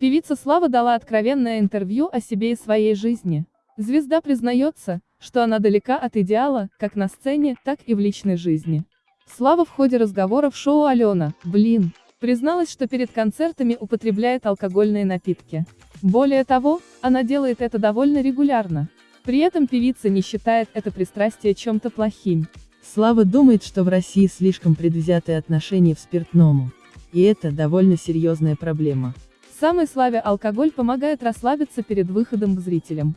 Певица Слава дала откровенное интервью о себе и своей жизни. Звезда признается, что она далека от идеала, как на сцене, так и в личной жизни. Слава в ходе разговора в шоу «Алена, блин», призналась, что перед концертами употребляет алкогольные напитки. Более того, она делает это довольно регулярно. При этом певица не считает это пристрастие чем-то плохим. Слава думает, что в России слишком предвзятые отношения в спиртному. И это довольно серьезная проблема. Самой славе алкоголь помогает расслабиться перед выходом к зрителям.